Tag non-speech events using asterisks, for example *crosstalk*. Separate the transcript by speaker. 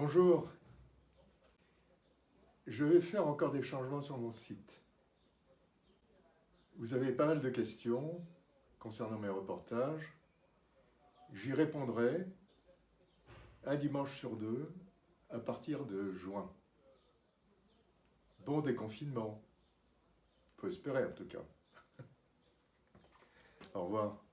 Speaker 1: Bonjour, je vais faire encore des changements sur mon site. Vous avez pas mal de questions concernant mes reportages. J'y répondrai un dimanche sur deux à partir de juin. Bon déconfinement. Faut espérer en tout cas. *laughs* Au revoir.